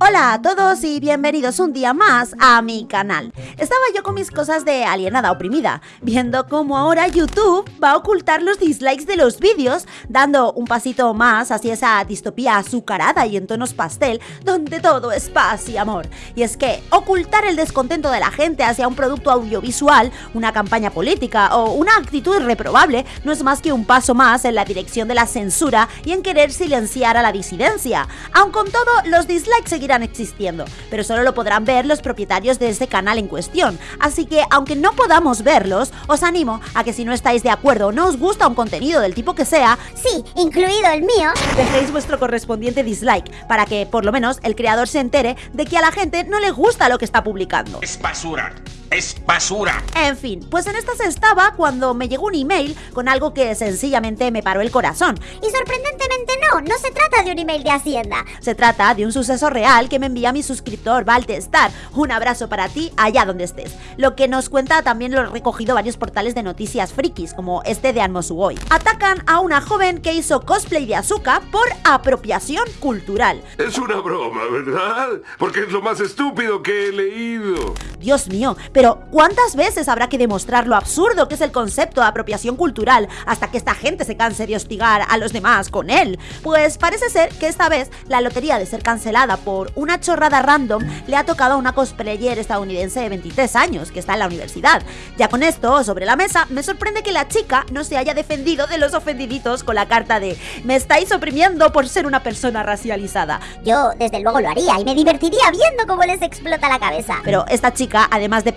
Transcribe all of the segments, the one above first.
Hola a todos y bienvenidos un día más a mi canal. Estaba yo con mis cosas de alienada oprimida, viendo cómo ahora YouTube va a ocultar los dislikes de los vídeos, dando un pasito más hacia esa distopía azucarada y en tonos pastel, donde todo es paz y amor. Y es que ocultar el descontento de la gente hacia un producto audiovisual, una campaña política o una actitud reprobable no es más que un paso más en la dirección de la censura y en querer silenciar a la disidencia. Aun con todo, los dislikes seguirán existiendo, pero solo lo podrán ver los propietarios de ese canal en cuestión. Así que, aunque no podamos verlos, os animo a que si no estáis de acuerdo o no os gusta un contenido del tipo que sea, sí, incluido el mío, dejéis vuestro correspondiente dislike para que por lo menos el creador se entere de que a la gente no le gusta lo que está publicando. Es basura es basura. En fin, pues en estas estaba cuando me llegó un email con algo que sencillamente me paró el corazón. Y sorprendentemente no, no se trata de un email de Hacienda. Se trata de un suceso real que me envía mi suscriptor Valtestar. Un abrazo para ti allá donde estés. Lo que nos cuenta también lo he recogido varios portales de noticias frikis, como este de Anmosugoy. Atacan a una joven que hizo cosplay de Azuka por apropiación cultural. Es una broma, ¿verdad? Porque es lo más estúpido que he leído. Dios mío, pero pero ¿cuántas veces habrá que demostrar lo absurdo que es el concepto de apropiación cultural hasta que esta gente se canse de hostigar a los demás con él? Pues parece ser que esta vez la lotería de ser cancelada por una chorrada random le ha tocado a una cosplayer estadounidense de 23 años que está en la universidad. Ya con esto sobre la mesa, me sorprende que la chica no se haya defendido de los ofendiditos con la carta de me estáis oprimiendo por ser una persona racializada. Yo desde luego lo haría y me divertiría viendo cómo les explota la cabeza. Pero esta chica, además de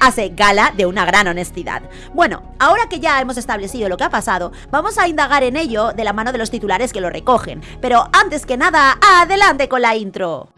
hace gala de una gran honestidad. Bueno, ahora que ya hemos establecido lo que ha pasado, vamos a indagar en ello de la mano de los titulares que lo recogen. Pero antes que nada, adelante con la intro.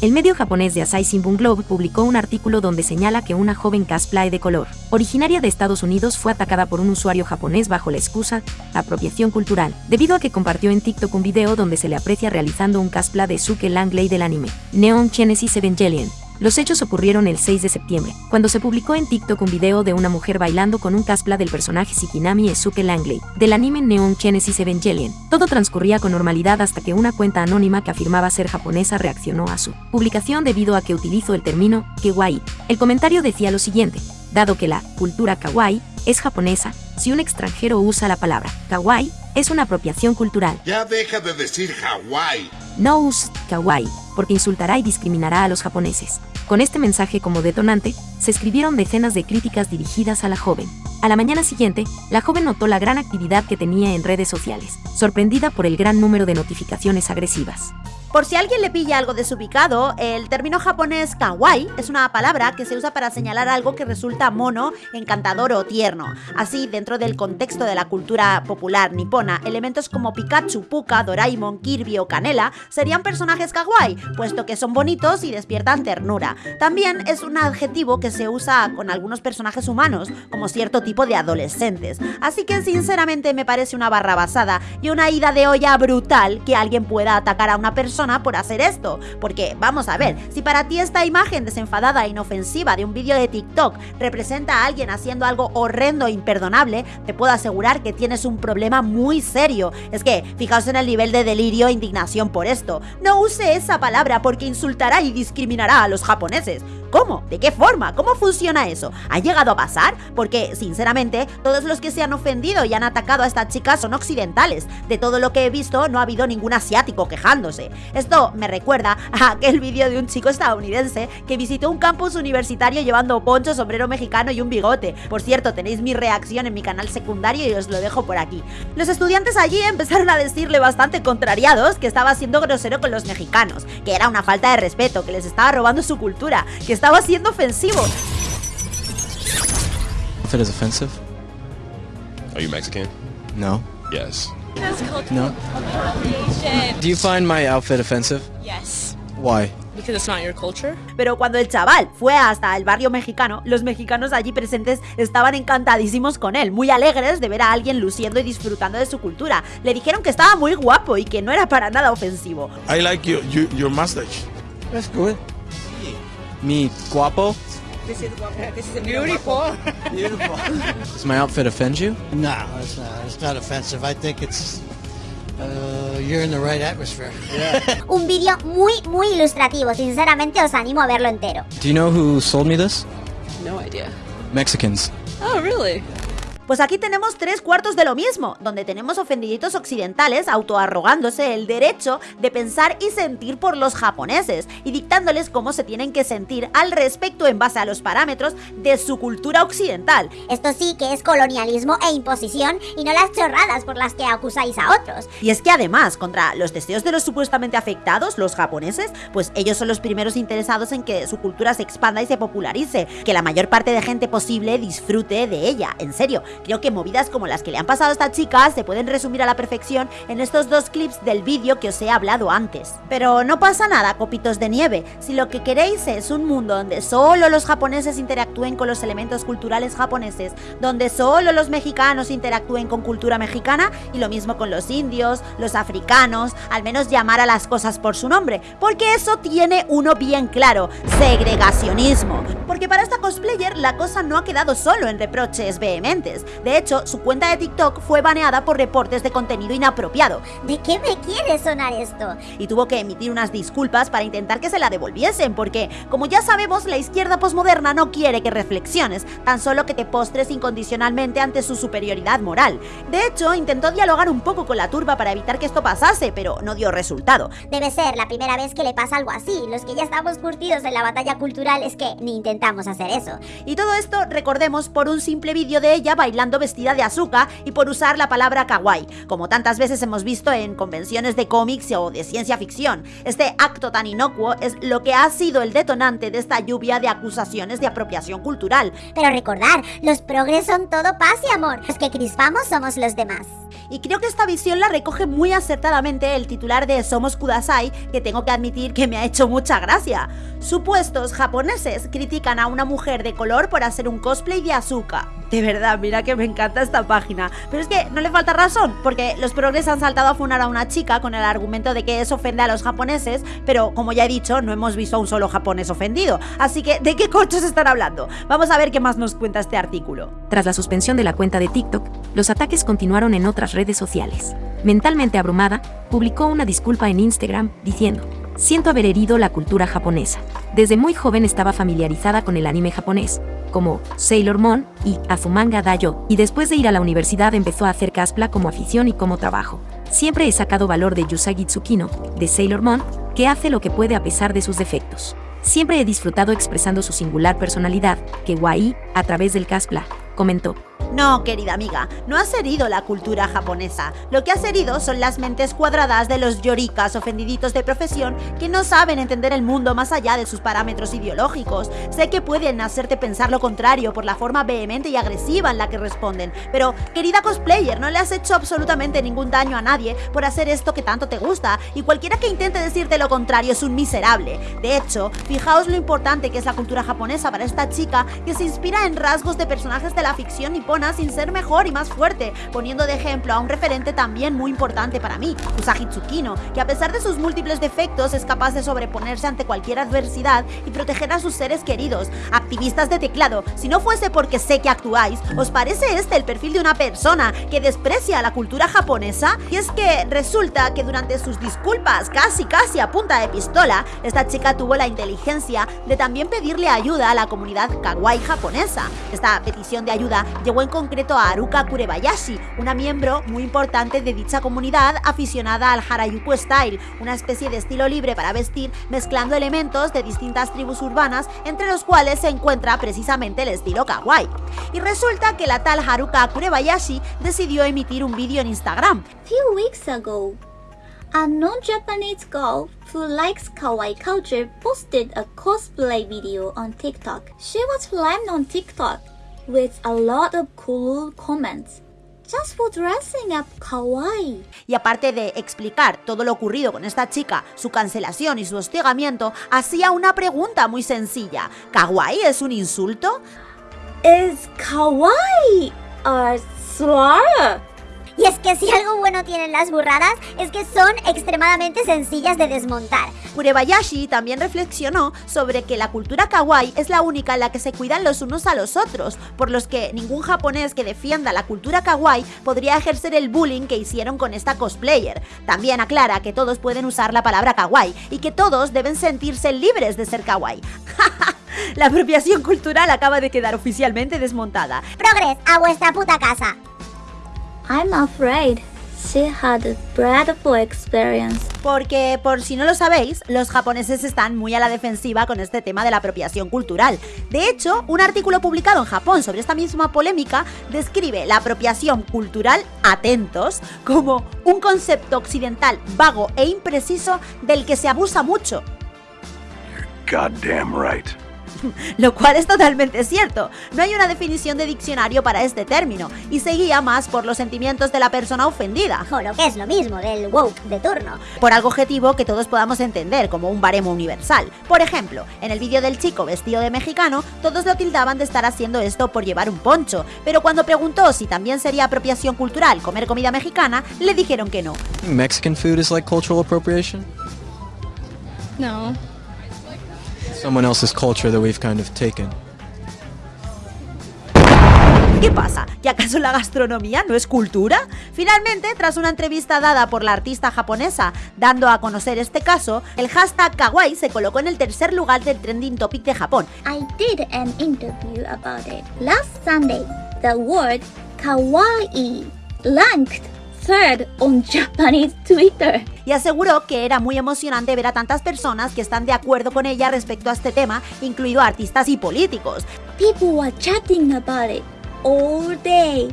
El medio japonés de Asahi Shimbun Globe publicó un artículo donde señala que una joven cosplay de color, originaria de Estados Unidos, fue atacada por un usuario japonés bajo la excusa apropiación cultural, debido a que compartió en TikTok un video donde se le aprecia realizando un cosplay de Suke Langley del anime Neon Genesis Evangelion. Los hechos ocurrieron el 6 de septiembre, cuando se publicó en TikTok un video de una mujer bailando con un cosplay del personaje Shikinami Esuke Langley, del anime Neon Genesis Evangelion. Todo transcurría con normalidad hasta que una cuenta anónima que afirmaba ser japonesa reaccionó a su publicación debido a que utilizó el término kawaii. El comentario decía lo siguiente, dado que la cultura kawaii es japonesa, si un extranjero usa la palabra kawaii, es una apropiación cultural. Ya deja de decir Hawaii. No use kawaii, porque insultará y discriminará a los japoneses. Con este mensaje como detonante, se escribieron decenas de críticas dirigidas a la joven. A la mañana siguiente, la joven notó la gran actividad que tenía en redes sociales, sorprendida por el gran número de notificaciones agresivas. Por si alguien le pilla algo desubicado, el término japonés kawaii es una palabra que se usa para señalar algo que resulta mono, encantador o tierno. Así, dentro del contexto de la cultura popular nipona, elementos como Pikachu, Puka, Doraemon, Kirby o Canela serían personajes kawaii, puesto que son bonitos y despiertan ternura. También es un adjetivo que se usa con algunos personajes humanos, como cierto tipo de adolescentes. Así que sinceramente me parece una barra basada y una ida de olla brutal que alguien pueda atacar a una persona por hacer esto. Porque, vamos a ver, si para ti esta imagen desenfadada e inofensiva de un vídeo de TikTok representa a alguien haciendo algo horrendo e imperdonable, te puedo asegurar que tienes un problema muy serio. Es que, fijaos en el nivel de delirio e indignación por esto. No use esa palabra porque insultará y discriminará a los japoneses. ¿Cómo? ¿De qué forma? ¿Cómo funciona eso? ¿Ha llegado a pasar? Porque, sinceramente, todos los que se han ofendido y han atacado a esta chica son occidentales. De todo lo que he visto, no ha habido ningún asiático quejándose. Esto me recuerda a aquel vídeo de un chico estadounidense que visitó un campus universitario llevando poncho, sombrero mexicano y un bigote. Por cierto, tenéis mi reacción en mi canal secundario y os lo dejo por aquí. Los estudiantes allí empezaron a decirle bastante contrariados que estaba siendo grosero con los mexicanos, que era una falta de respeto, que les estaba robando su cultura, que estaba siendo ofensivo. Outfit is offensive? Are you Mexican? No. Yes. No. Do you find my outfit offensive? Yes. Why? Because it's not your culture. Pero cuando el chaval fue hasta el barrio mexicano, los mexicanos allí presentes estaban encantadísimos con él, muy alegres de ver a alguien luciendo y disfrutando de su cultura. Le dijeron que estaba muy guapo y que no era para nada ofensivo. I like your, your, your mustache. That's good. Me guapo? This is Beautiful. Beautiful. Does my outfit offend you? No, it's not. It's not offensive. I think it's uh, you're in the right atmosphere. Yeah. Un vídeo muy, muy ilustrativo. Sinceramente os animo a verlo entero. Do you know who sold me this? No idea. Mexicans. Oh, really? Pues aquí tenemos tres cuartos de lo mismo, donde tenemos ofendiditos occidentales autoarrogándose el derecho de pensar y sentir por los japoneses y dictándoles cómo se tienen que sentir al respecto en base a los parámetros de su cultura occidental. Esto sí que es colonialismo e imposición y no las chorradas por las que acusáis a otros. Y es que además, contra los deseos de los supuestamente afectados, los japoneses, pues ellos son los primeros interesados en que su cultura se expanda y se popularice, que la mayor parte de gente posible disfrute de ella, en serio. Creo que movidas como las que le han pasado a esta chica se pueden resumir a la perfección en estos dos clips del vídeo que os he hablado antes. Pero no pasa nada, copitos de nieve. Si lo que queréis es un mundo donde solo los japoneses interactúen con los elementos culturales japoneses, donde solo los mexicanos interactúen con cultura mexicana y lo mismo con los indios, los africanos, al menos llamar a las cosas por su nombre, porque eso tiene uno bien claro, segregacionismo. Porque para esta cosplayer la cosa no ha quedado solo en reproches vehementes. De hecho, su cuenta de TikTok fue baneada por reportes de contenido inapropiado ¿De qué me quiere sonar esto? y tuvo que emitir unas disculpas para intentar que se la devolviesen, porque, como ya sabemos, la izquierda posmoderna no quiere que reflexiones, tan solo que te postres incondicionalmente ante su superioridad moral. De hecho, intentó dialogar un poco con la turba para evitar que esto pasase, pero no dio resultado. Debe ser la primera vez que le pasa algo así. Los que ya estamos curtidos en la batalla cultural es que ni intentamos hacer eso. Y todo esto, recordemos, por un simple vídeo de ella bailando vestida de Asuka y por usar la palabra kawaii, como tantas veces hemos visto en convenciones de cómics o de ciencia ficción. Este acto tan inocuo es lo que ha sido el detonante de esta lluvia de acusaciones de apropiación cultural. Pero recordar, los progres son todo paz y amor. Los que crispamos somos los demás. Y creo que esta visión la recoge muy acertadamente el titular de Somos Kudasai, que tengo que admitir que me ha hecho mucha gracia. Supuestos japoneses critican a una mujer de color por hacer un cosplay de Asuka. De verdad, mira que me encanta esta página. Pero es que no le falta razón, porque los progres han saltado a funar a una chica con el argumento de que eso ofende a los japoneses, pero como ya he dicho, no hemos visto a un solo japonés ofendido. Así que, ¿de qué cochos están hablando? Vamos a ver qué más nos cuenta este artículo. Tras la suspensión de la cuenta de TikTok, los ataques continuaron en otras redes sociales. Mentalmente abrumada, publicó una disculpa en Instagram diciendo, Siento haber herido la cultura japonesa. Desde muy joven estaba familiarizada con el anime japonés, como Sailor Moon y Azumanga Daioh, y después de ir a la universidad empezó a hacer cosplay como afición y como trabajo. Siempre he sacado valor de Yusagi Tsukino, de Sailor Moon, que hace lo que puede a pesar de sus defectos. Siempre he disfrutado expresando su singular personalidad, que Wai, a través del cosplay, comentó. No, querida amiga, no has herido la cultura japonesa. Lo que has herido son las mentes cuadradas de los yoricas ofendiditos de profesión que no saben entender el mundo más allá de sus parámetros ideológicos. Sé que pueden hacerte pensar lo contrario por la forma vehemente y agresiva en la que responden, pero querida cosplayer, no le has hecho absolutamente ningún daño a nadie por hacer esto que tanto te gusta, y cualquiera que intente decirte lo contrario es un miserable. De hecho, fijaos lo importante que es la cultura japonesa para esta chica que se inspira en rasgos de personajes de la ficción nipona sin ser mejor y más fuerte, poniendo de ejemplo a un referente también muy importante para mí, Usagi Tsukino, que a pesar de sus múltiples defectos es capaz de sobreponerse ante cualquier adversidad y proteger a sus seres queridos. Activistas de teclado, si no fuese porque sé que actuáis, ¿os parece este el perfil de una persona que desprecia la cultura japonesa? Y es que resulta que durante sus disculpas, casi casi a punta de pistola, esta chica tuvo la inteligencia de también pedirle ayuda a la comunidad kawaii japonesa. Esta petición de ayuda llegó en concreto a Haruka Kurebayashi, una miembro muy importante de dicha comunidad aficionada al Harajuku Style, una especie de estilo libre para vestir mezclando elementos de distintas tribus urbanas, entre los cuales se encuentra precisamente el estilo kawaii. Y resulta que la tal Haruka Kurebayashi decidió emitir un vídeo en Instagram, few weeks ago, a non-Japanese girl who likes kawaii culture posted a cosplay video on TikTok. She was flamed on TikTok with a lot of cool comments. Just for dressing up kawaii. y aparte de explicar todo lo ocurrido con esta chica, su cancelación y su hostigamiento, hacía una pregunta muy sencilla. ¿Kawaii es un insulto? Is kawaii a slur? Y es que si algo bueno tienen las burradas es que son extremadamente sencillas de desmontar. Murebayashi también reflexionó sobre que la cultura kawaii es la única en la que se cuidan los unos a los otros, por los que ningún japonés que defienda la cultura kawaii podría ejercer el bullying que hicieron con esta cosplayer. También aclara que todos pueden usar la palabra kawaii y que todos deben sentirse libres de ser kawaii. la apropiación cultural acaba de quedar oficialmente desmontada. Progress, a vuestra puta casa. I'm afraid she had a dreadful experience. Porque, por si no lo sabéis, los japoneses están muy a la defensiva con este tema de la apropiación cultural. De hecho, un artículo publicado en Japón sobre esta misma polémica describe la apropiación cultural, atentos, como un concepto occidental vago e impreciso del que se abusa mucho. Goddamn right. Lo cual es totalmente cierto. No hay una definición de diccionario para este término y se guía más por los sentimientos de la persona ofendida. O lo que es lo mismo, del woke de turno. Por algo objetivo que todos podamos entender como un baremo universal. Por ejemplo, en el vídeo del chico vestido de mexicano, todos lo tildaban de estar haciendo esto por llevar un poncho, pero cuando preguntó si también sería apropiación cultural comer comida mexicana, le dijeron que no. Mexican food is like cultural appropriation? No. Someone else's culture that we've kind of taken. ¿Qué pasa? ¿Que acaso la gastronomía no es cultura? Finalmente, tras una entrevista dada por la artista japonesa dando a conocer este caso, el hashtag kawaii se colocó en el tercer lugar del trending topic de Japón. I did an interview about it. Last Sunday, the word kawaii ranked third on Japanese Twitter. y aseguró que era muy emocionante ver a tantas personas que están de acuerdo con ella respecto a este tema, incluido artistas y políticos. People were chatting about it all day.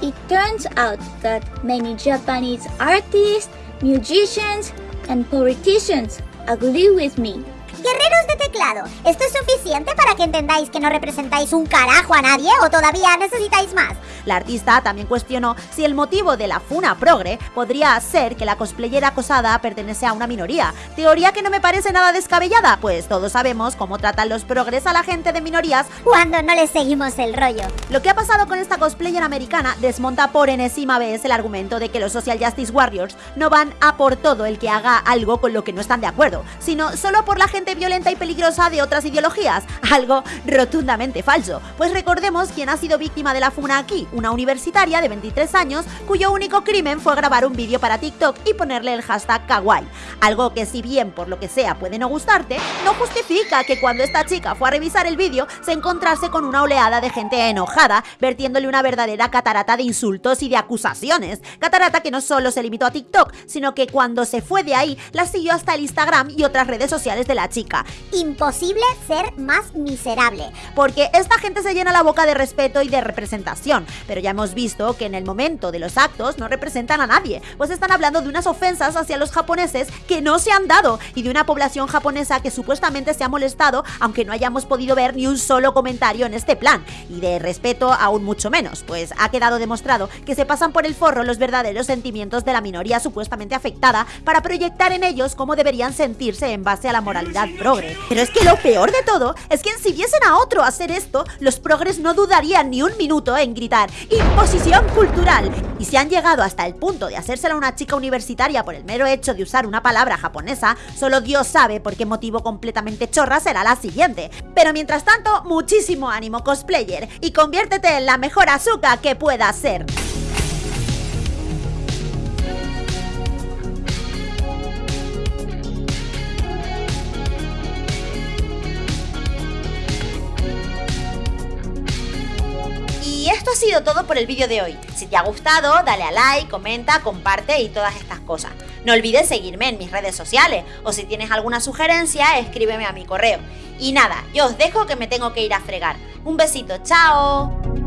It turns out that many Japanese artists, musicians, and politicians agree with me. Guerreros de teclado, ¿esto es suficiente para que entendáis que no representáis un carajo a nadie o todavía necesitáis más? La artista también cuestionó si el motivo de la funa progre podría ser que la cosplayera acosada pertenece a una minoría. Teoría que no me parece nada descabellada, pues todos sabemos cómo tratan los progres a la gente de minorías Cuando no les seguimos el rollo. Lo que ha pasado con esta cosplayer americana desmonta por enésima vez el argumento de que los Social Justice Warriors no van a por todo el que haga algo con lo que no están de acuerdo, sino solo por la gente violenta y peligrosa de otras ideologías, algo rotundamente falso. Pues recordemos quién ha sido víctima de la funa aquí, una universitaria de 23 años cuyo único crimen fue grabar un vídeo para TikTok y ponerle el hashtag kawaii. Algo que si bien por lo que sea puede no gustarte, no justifica que cuando esta chica fue a revisar el vídeo se encontrase con una oleada de gente enojada, vertiéndole una verdadera catarata de insultos y de acusaciones. Catarata que no solo se limitó a TikTok, sino que cuando se fue de ahí la siguió hasta el Instagram y otras redes sociales de la chica. Imposible ser más miserable. Porque esta gente se llena la boca de respeto y de representación, pero ya hemos visto que en el momento de los actos no representan a nadie, pues están hablando de unas ofensas hacia los japoneses que no se han dado y de una población japonesa que supuestamente se ha molestado aunque no hayamos podido ver ni un solo comentario en este plan, y de respeto aún mucho menos, pues ha quedado demostrado que se pasan por el forro los verdaderos sentimientos de la minoría supuestamente afectada para proyectar en ellos cómo deberían sentirse en base a la moralidad progre. Pero es que lo peor de todo es que si viesen a otro hacer esto, los progres no dudarían ni un minuto en gritar imposición cultural. Y si han llegado hasta el punto de hacérsela a una chica universitaria por el mero hecho de usar una palabra japonesa, solo Dios sabe por qué motivo completamente chorra será la siguiente. Pero mientras tanto, muchísimo ánimo cosplayer y conviértete en la mejor azúcar que puedas ser. Ha sido todo por el vídeo de hoy. Si te ha gustado, dale a like, comenta, comparte y todas estas cosas. No olvides seguirme en mis redes sociales o si tienes alguna sugerencia, escríbeme a mi correo. Y nada, yo os dejo que me tengo que ir a fregar. Un besito, chao.